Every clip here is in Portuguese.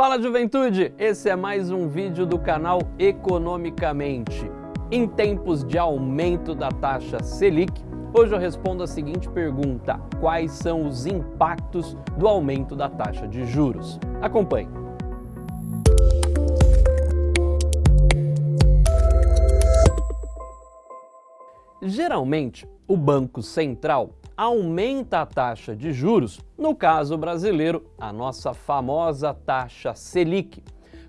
Fala juventude, esse é mais um vídeo do canal Economicamente. Em tempos de aumento da taxa Selic, hoje eu respondo a seguinte pergunta, quais são os impactos do aumento da taxa de juros? Acompanhe. Geralmente, o Banco Central aumenta a taxa de juros, no caso brasileiro, a nossa famosa taxa Selic,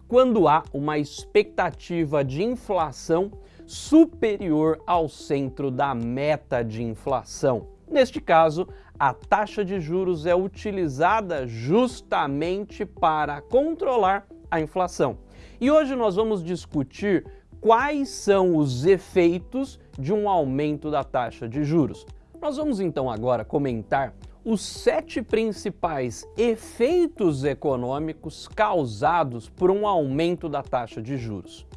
quando há uma expectativa de inflação superior ao centro da meta de inflação. Neste caso, a taxa de juros é utilizada justamente para controlar a inflação. E hoje nós vamos discutir quais são os efeitos de um aumento da taxa de juros. Nós vamos então agora comentar os sete principais efeitos econômicos causados por um aumento da taxa de juros.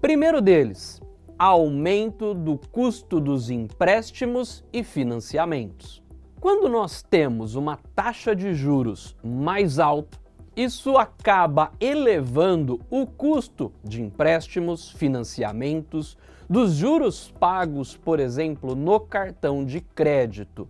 Primeiro deles, aumento do custo dos empréstimos e financiamentos. Quando nós temos uma taxa de juros mais alta, isso acaba elevando o custo de empréstimos, financiamentos, dos juros pagos, por exemplo, no cartão de crédito.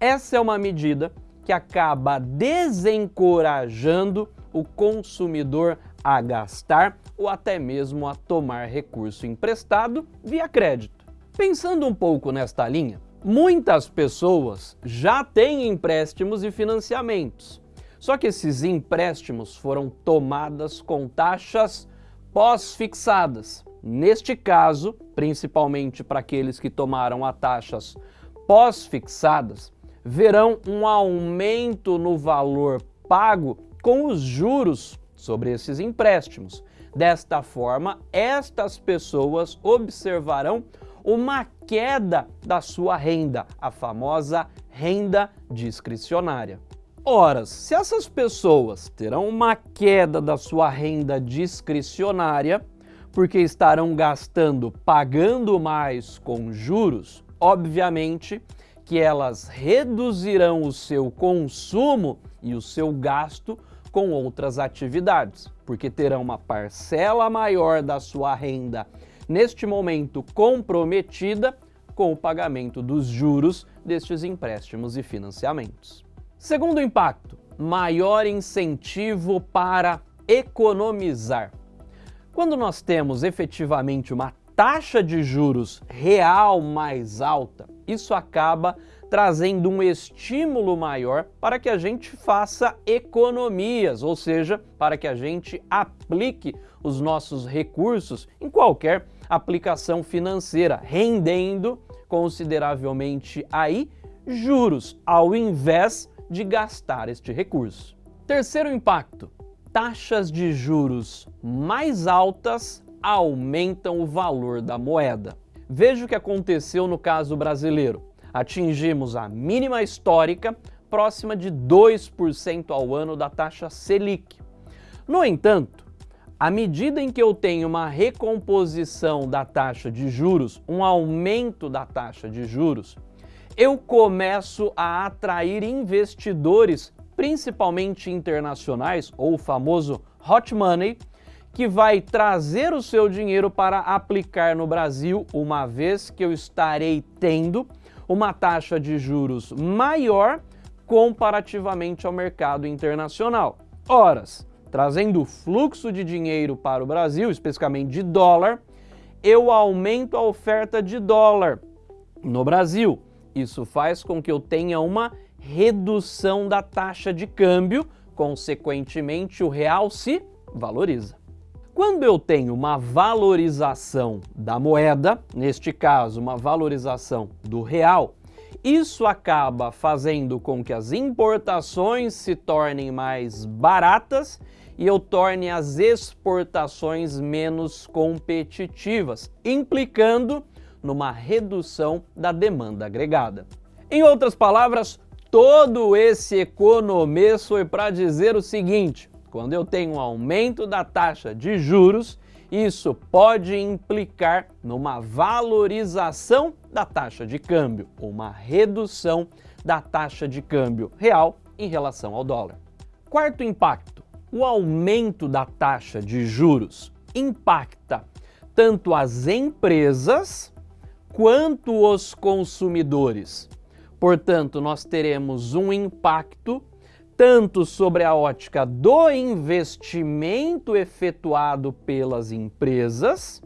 Essa é uma medida que acaba desencorajando o consumidor a gastar ou até mesmo a tomar recurso emprestado via crédito. Pensando um pouco nesta linha, muitas pessoas já têm empréstimos e financiamentos, só que esses empréstimos foram tomadas com taxas pós-fixadas. Neste caso, principalmente para aqueles que tomaram a taxas pós-fixadas, verão um aumento no valor pago com os juros sobre esses empréstimos. Desta forma, estas pessoas observarão uma queda da sua renda, a famosa renda discricionária. Ora, se essas pessoas terão uma queda da sua renda discricionária, porque estarão gastando, pagando mais com juros, obviamente que elas reduzirão o seu consumo e o seu gasto com outras atividades, porque terão uma parcela maior da sua renda neste momento comprometida com o pagamento dos juros destes empréstimos e financiamentos. Segundo impacto, maior incentivo para economizar. Quando nós temos efetivamente uma taxa de juros real mais alta, isso acaba trazendo um estímulo maior para que a gente faça economias, ou seja, para que a gente aplique os nossos recursos em qualquer aplicação financeira, rendendo consideravelmente aí juros, ao invés de gastar este recurso. Terceiro impacto, taxas de juros mais altas aumentam o valor da moeda. Veja o que aconteceu no caso brasileiro. Atingimos a mínima histórica, próxima de 2% ao ano da taxa Selic. No entanto, à medida em que eu tenho uma recomposição da taxa de juros, um aumento da taxa de juros, eu começo a atrair investidores principalmente internacionais, ou o famoso hot money, que vai trazer o seu dinheiro para aplicar no Brasil, uma vez que eu estarei tendo uma taxa de juros maior comparativamente ao mercado internacional. Horas, trazendo fluxo de dinheiro para o Brasil, especificamente de dólar, eu aumento a oferta de dólar no Brasil. Isso faz com que eu tenha uma redução da taxa de câmbio, consequentemente o real se valoriza. Quando eu tenho uma valorização da moeda, neste caso uma valorização do real, isso acaba fazendo com que as importações se tornem mais baratas e eu torne as exportações menos competitivas, implicando numa redução da demanda agregada. Em outras palavras, todo esse economês foi para dizer o seguinte, quando eu tenho um aumento da taxa de juros, isso pode implicar numa valorização da taxa de câmbio, uma redução da taxa de câmbio real em relação ao dólar. Quarto impacto, O aumento da taxa de juros impacta tanto as empresas quanto os consumidores. Portanto, nós teremos um impacto tanto sobre a ótica do investimento efetuado pelas empresas,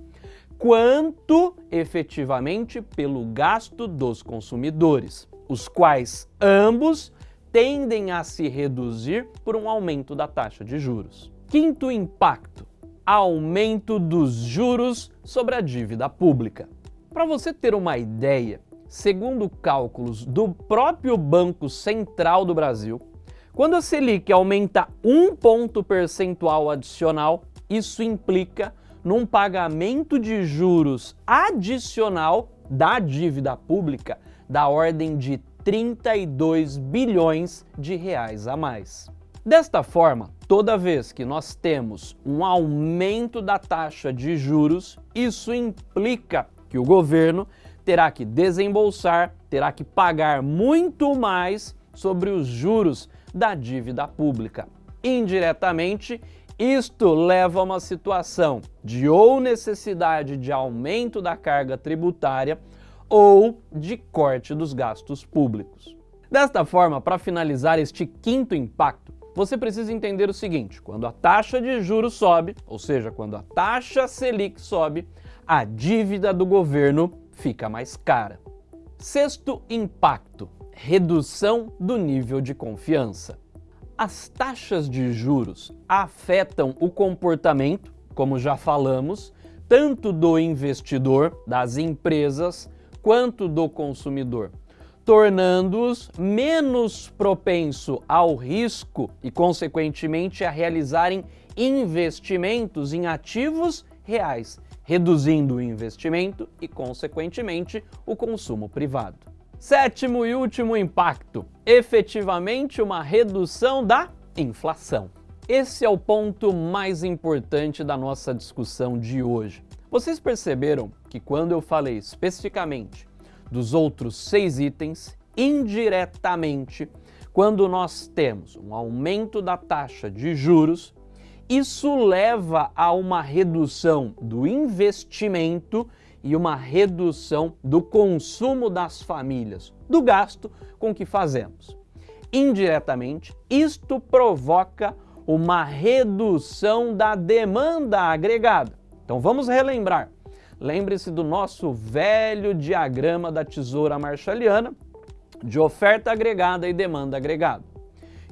quanto efetivamente pelo gasto dos consumidores, os quais ambos tendem a se reduzir por um aumento da taxa de juros. Quinto impacto, aumento dos juros sobre a dívida pública. Para você ter uma ideia, segundo cálculos do próprio Banco Central do Brasil, quando a Selic aumenta um ponto percentual adicional, isso implica num pagamento de juros adicional da dívida pública da ordem de 32 bilhões de reais a mais. Desta forma, toda vez que nós temos um aumento da taxa de juros, isso implica que o governo terá que desembolsar, terá que pagar muito mais sobre os juros da dívida pública. Indiretamente, isto leva a uma situação de ou necessidade de aumento da carga tributária ou de corte dos gastos públicos. Desta forma, para finalizar este quinto impacto, você precisa entender o seguinte, quando a taxa de juros sobe, ou seja, quando a taxa Selic sobe, a dívida do governo fica mais cara. Sexto impacto, redução do nível de confiança. As taxas de juros afetam o comportamento, como já falamos, tanto do investidor, das empresas, quanto do consumidor, tornando-os menos propenso ao risco e, consequentemente, a realizarem investimentos em ativos reais, reduzindo o investimento e, consequentemente, o consumo privado. Sétimo e último impacto, efetivamente uma redução da inflação. Esse é o ponto mais importante da nossa discussão de hoje. Vocês perceberam que quando eu falei especificamente dos outros seis itens, indiretamente, quando nós temos um aumento da taxa de juros, isso leva a uma redução do investimento e uma redução do consumo das famílias, do gasto com que fazemos. Indiretamente, isto provoca uma redução da demanda agregada. Então vamos relembrar. Lembre-se do nosso velho diagrama da tesoura marshalliana de oferta agregada e demanda agregada.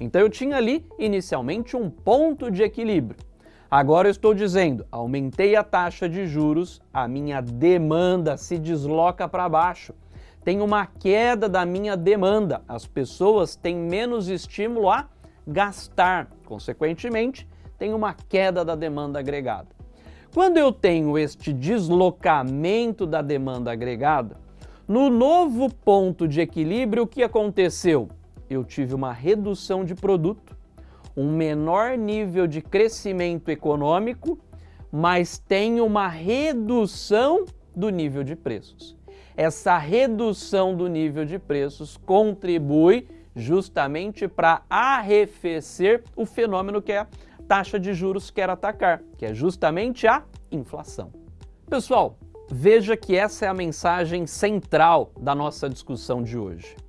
Então eu tinha ali inicialmente um ponto de equilíbrio. Agora eu estou dizendo, aumentei a taxa de juros, a minha demanda se desloca para baixo. Tem uma queda da minha demanda, as pessoas têm menos estímulo a gastar, consequentemente, tem uma queda da demanda agregada. Quando eu tenho este deslocamento da demanda agregada, no novo ponto de equilíbrio, o que aconteceu? Eu tive uma redução de produto, um menor nível de crescimento econômico, mas tem uma redução do nível de preços. Essa redução do nível de preços contribui justamente para arrefecer o fenômeno que é a taxa de juros quer atacar, que é justamente a inflação. Pessoal, veja que essa é a mensagem central da nossa discussão de hoje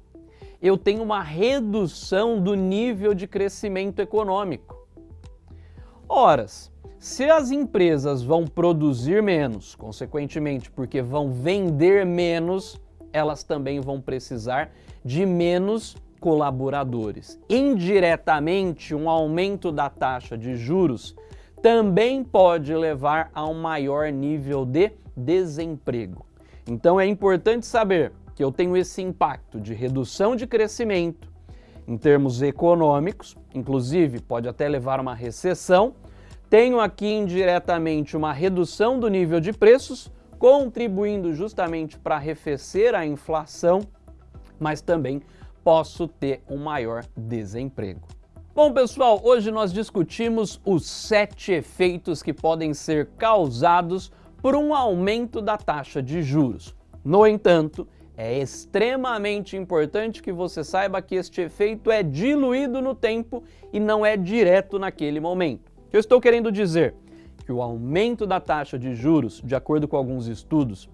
eu tenho uma redução do nível de crescimento econômico. Horas, se as empresas vão produzir menos, consequentemente porque vão vender menos, elas também vão precisar de menos colaboradores. Indiretamente, um aumento da taxa de juros também pode levar a um maior nível de desemprego. Então é importante saber que eu tenho esse impacto de redução de crescimento em termos econômicos, inclusive pode até levar a uma recessão. Tenho aqui indiretamente uma redução do nível de preços, contribuindo justamente para arrefecer a inflação, mas também posso ter um maior desemprego. Bom, pessoal, hoje nós discutimos os sete efeitos que podem ser causados por um aumento da taxa de juros. No entanto, é extremamente importante que você saiba que este efeito é diluído no tempo e não é direto naquele momento. O que eu estou querendo dizer? Que o aumento da taxa de juros, de acordo com alguns estudos,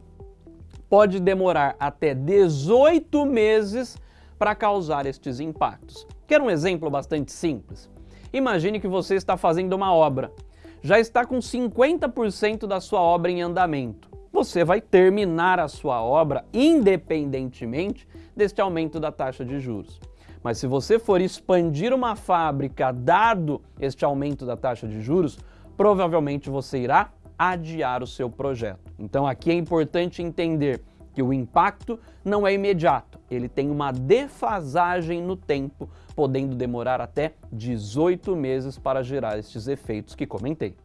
pode demorar até 18 meses para causar estes impactos. Quer um exemplo bastante simples? Imagine que você está fazendo uma obra, já está com 50% da sua obra em andamento você vai terminar a sua obra independentemente deste aumento da taxa de juros. Mas se você for expandir uma fábrica dado este aumento da taxa de juros, provavelmente você irá adiar o seu projeto. Então aqui é importante entender que o impacto não é imediato, ele tem uma defasagem no tempo, podendo demorar até 18 meses para gerar estes efeitos que comentei.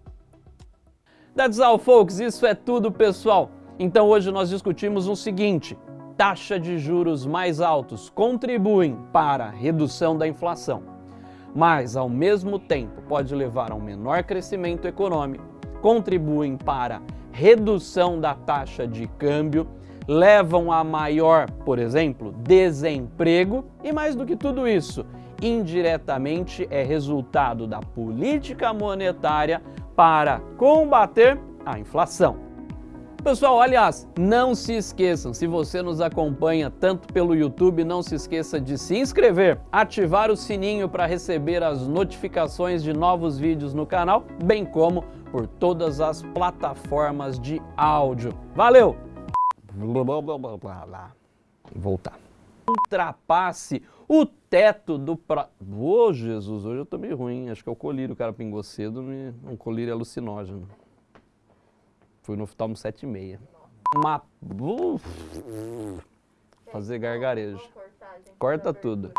That's all, folks. Isso é tudo, pessoal. Então hoje nós discutimos o seguinte, taxa de juros mais altos contribuem para a redução da inflação, mas ao mesmo tempo pode levar a um menor crescimento econômico, contribuem para redução da taxa de câmbio, levam a maior, por exemplo, desemprego e mais do que tudo isso, indiretamente é resultado da política monetária para combater a inflação. Pessoal, aliás, não se esqueçam, se você nos acompanha tanto pelo YouTube, não se esqueça de se inscrever, ativar o sininho para receber as notificações de novos vídeos no canal, bem como por todas as plataformas de áudio. Valeu! Voltar. Ultrapasse o teto do pra... Ô, oh, Jesus, hoje eu tô meio ruim. Acho que é o colírio, o cara pingou cedo. Me... Um colírio alucinógeno. Fui no oftalmo 7,6. Uma... Fazer gargarejo. Corta tudo.